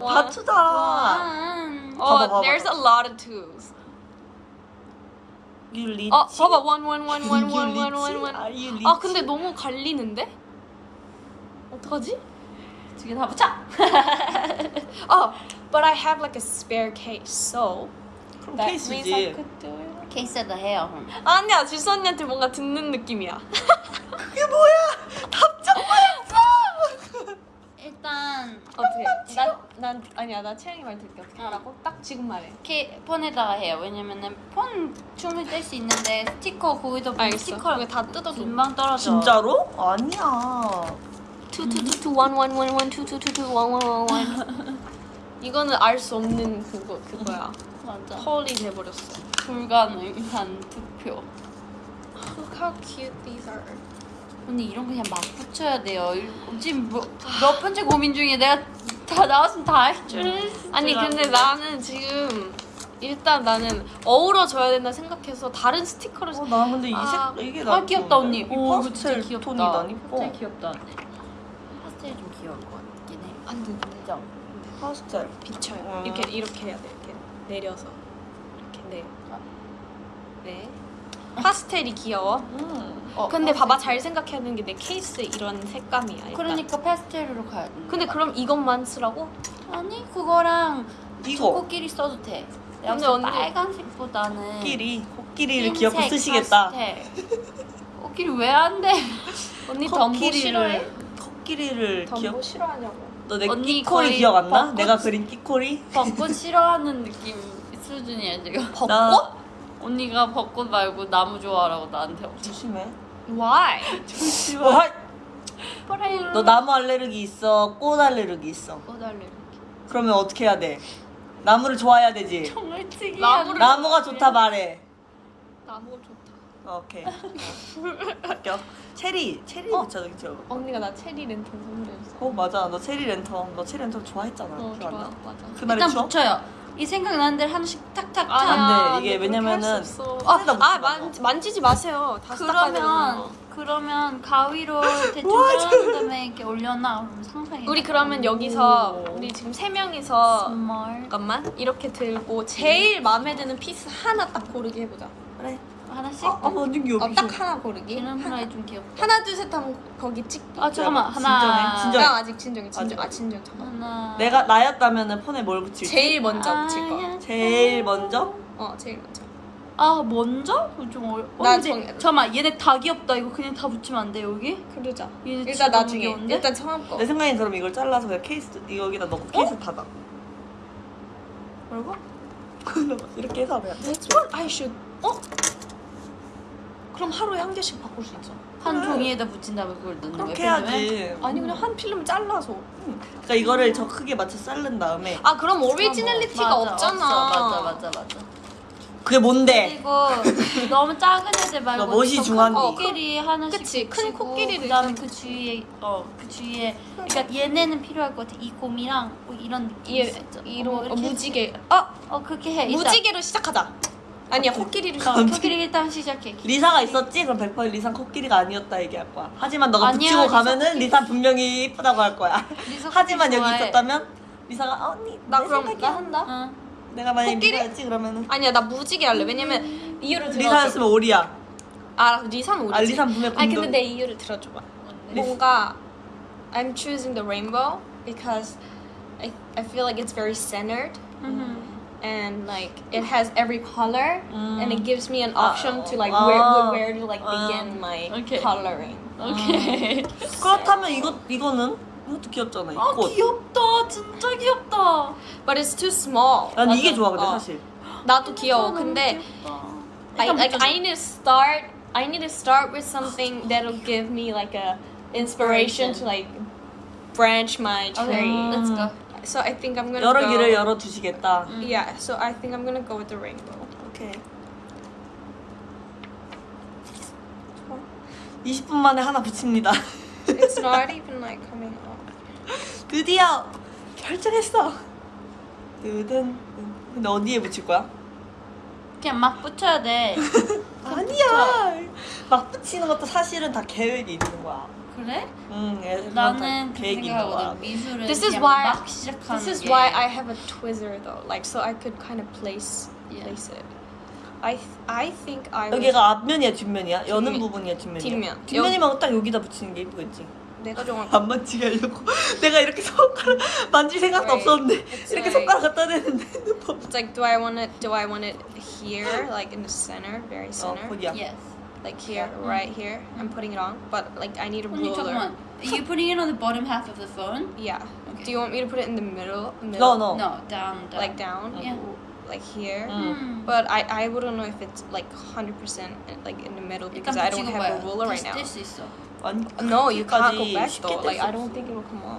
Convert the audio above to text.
One. Oh, there's a lot of twos. You rich. 어, 봐봐. one, one, one, one, You one, one, rich? one, one. Are you 아, rich? 근데 너무 갈리는데? 어떡하지? 두 개 다 붙여. Oh, but I have like a spare case, so 그럼 that means I 케이스지. could do it. 케이스에다 해요. 아니야, 지수 언니한테 뭔가 듣는 느낌이야. 그게 뭐야? 답장 뭐였어? 일단 어떻게? 난, 난 아니야, 나 채영이 말 들게 어떻게 하라고? 딱 지금 말해. 이렇게 폰에다가 해요. 왜냐면은 폰 춤을 뗄 수 있는데 스티커 거기다 보면 알겠어. 스티커 다 뜯어줘. 금방 떨어져. 진짜로? 아니야. two two two two one one one one two two two two one one one one. 이거는 알 수 없는 그거 그거야. 맞아. 헐이 돼버렸어. 불가능한 투표. Look how cute these are. 언니 이런 거 그냥 막 붙여야 돼요. 일- 지금 뭐, 몇 번째 고민 중에 내가 다 나왔으면 다 할 줄. 아니 근데 나는 지금 일단 나는 어우러져야 된다 생각해서 다른 스티커를 어, 나 근데 이 아, 색, 이게 아나 귀엽다 언니. 이오 파스텔 귀엽다. 톤이 난 이뻐. 파스텔 귀엽다. 파스텔 좀 귀여울 것 같긴 해. 안 돼. 그죠? 파스텔. 비쳐요. 음. 이렇게 이렇게 해야 돼. 이렇게 내려서 이렇게 네. 네. 파스텔이 귀여워. 음. 어, 근데 파스텔. 봐봐 잘 생각해야 되는 게 내 케이스 이런 색감이야. 일단. 그러니까 파스텔로 가야 돼. 근데 그럼 이것만 쓰라고? 아니 그거랑 이거 코끼리 써도 돼. 근데 언니- 빨간색보다는 코끼리. 코끼리를 흰색 귀엽게 쓰시겠다. 코끼리 왜 안 돼? 언니 덤보 싫어해? 코끼리를 덤보 귀엽. 싫어하냐고. 너내 언니 끼코리 기억 안 나? 벚꽃- 내가 그린 끼코리? 벚꽃 싫어하는 느낌 수준이야 지금. 벚꽃? 나- 언니가 벚꽃 말고 나무 좋아하라고 나한테. 조심해. Why? 조심해. 너 나무 알레르기 있어? 꽃 알레르기 있어? 꺼달래. 그러면 어떻게 해야 돼? 나무를 좋아해야 되지. 정말. 나무를- 나무가 좋다 말해. 나무 좋다. 어, 오케이. 바뀌어. 체리, 체리 어? 붙여도 그죠? 언니가 나 체리 랜턴 선물해줬어. 어 맞아. 너 체리 랜턴, 너 체리 랜턴 좋아했잖아. 어, 좋아. 나? 맞아. 그날에 일단 추억? 붙여요. 이 생각나는 대로 하나씩 탁탁 아니야. 탁. 안 돼. 이게 근데 그렇게 왜냐면은 아, 아 마, 만, 만지지 마세요. 다시 닦아야 그러면. 그러면 가위로 대충 잘라낸 다음에 이렇게 올려놔. 그럼 상상이. 우리 그러면 여기서 오. 우리 지금 세 명이서 정말 잠깐만 이렇게 들고 제일 마음에 드는 piece 하나 딱 고르기 해보자. 그래. 하나씩. 아, 아 완전 귀여워. 어, 딱 하나 고르기. 기름 프라이 좀 귀엽다. 하나 둘 셋 하면 거기 찍기. 아 잠깐만 진정해, 하나. 진정해. 나 아직 진정해 진정. 아직. 아 진정 잠깐. 하나. 내가 나였다면은 폰에 뭘 붙일지? 제일 먼저 붙일 거. 아야. 제일 먼저? 어 제일 먼저. 아 먼저? 좀 어려. 어, 나 근데 정- 잠깐만 얘네 다 귀엽다. 이거 그냥 다 붙이면 안 돼 여기? 그러자. 일단 나중에. 귀여운데? 일단 처음 거. 내 생각엔 그럼 이걸 잘라서 그냥 케이스 여기다 넣고 케이스 닫아. 뭐라고? 이렇게 해서. That's what I should. 어? 그럼 하루에 한 개씩 바꿀 수 있어. 한 그래. 종이에다 붙인 다음에 그걸 넣는 거야. 그렇게 필름에? 해야지. 아니 그냥 한 필름 잘라서. 그러니까 이거를 저 크게 맞춰 자른 다음에 아 그럼 오리지널리티가 맞아, 없잖아. 없어. 맞아 맞아 맞아. 그게 뭔데? 그리고 너무 작은 애들 말고 너 멋이 좀. 큰 코끼리 하나씩 그치, 큰 붙이고 코끼리를 그다음에 그 주위에 어 그 주위에 그러니까 얘네는 필요할 것 같아 이 곰이랑 뭐 이런 느낌 이 있어. 이런 어, 어, 이렇게 무지개. 어 어 그렇게 해 일단. 무지개로 시작하자. 아니야 코끼리를 어, 시작. 코끼리 일단 시작해 리사가 있었지? 그럼 100% 리사 코끼리가 아니었다 얘기할 거야. 하지만 너가 아니야, 붙이고 리사 가면은 코끼리. 리사 분명히 이쁘다고 할 거야. 하지만 여기 좋아해. 있었다면 리사가 아, 언니 나내 그럼 생각이야. 나 한다. 응. 내가 만약에 코끼리? 리사였지 그러면은 아니야 나 무지개 할래. 왜냐면 이유를 들어줘. 리사였으면 오리야. 아 리사는 오리지. 아 리사는 분명 아니 공동. 근데 내 이유를 들어줘봐. 뭔가 I'm choosing the rainbow because I I feel like it's very centered 음. and like it has every color and it gives me an option to like 아. where where to like 아. begin my Okay. coloring. 오케이. 그렇다면 이거 이거는 이것도 귀엽잖아. 이 아 꽃. 귀엽다 진짜 귀엽다. But it's too small. 난 이게 맞아. 좋아 근데 어. 사실. 나도 귀여워. 너무 근데 귀엽다. I 일단 like 붙여줘. I need to start. I need to start with something that'll give me like a inspiration to like branch my Okay, tree. let's go. So I think I'm gonna 여러 go. 길을 열어 두시겠다. Yeah. So I think I'm gonna go with the rainbow. 오케이. 20분 만에 하나 붙입니다. It's not even like coming off. 드디어 결정했어. 뜨든. 근데 어디에 붙일 거야? 그냥 막 붙여야 돼. 아니야. 막 붙이는 것도 사실은 다 계획이 있는 거야. 그래? 응, 나는 그렇게. 생각하거든. 미술은 This is why- 막 시작하는 This is 게 why I have a Twizzler though, like so I could kind of place Yeah. place it. I th- I think I would. 여기가 앞면이야 뒷면이야? 여는. 부분이야 뒷면이야? 뒷면. 뒷면이면 딱 여기다 붙이는 게 이쁘겠지 내가 정말 안 만지게 하려고 내가 이렇게 손가락 만질 생각도 Right. 없었는데 It's 이렇게 like- 손가락 갖다 대는데 It's like, do I want it? Do I want it here, like in the center, very 어 center, 거기야 Yes. like here, yeah. right here. I'm putting it on, but like I need a ruler. Are you putting it on the bottom half of the phone? Yeah. Okay. Do you want me to put it in the middle? middle? No, no. No, down, down. Like down? Yeah. Like here, mm. Hmm. but I I wouldn't know if it's like hundred percent like in the middle because I don't have a ruler right now. No, you can't go back though. Like I don't think it will come off.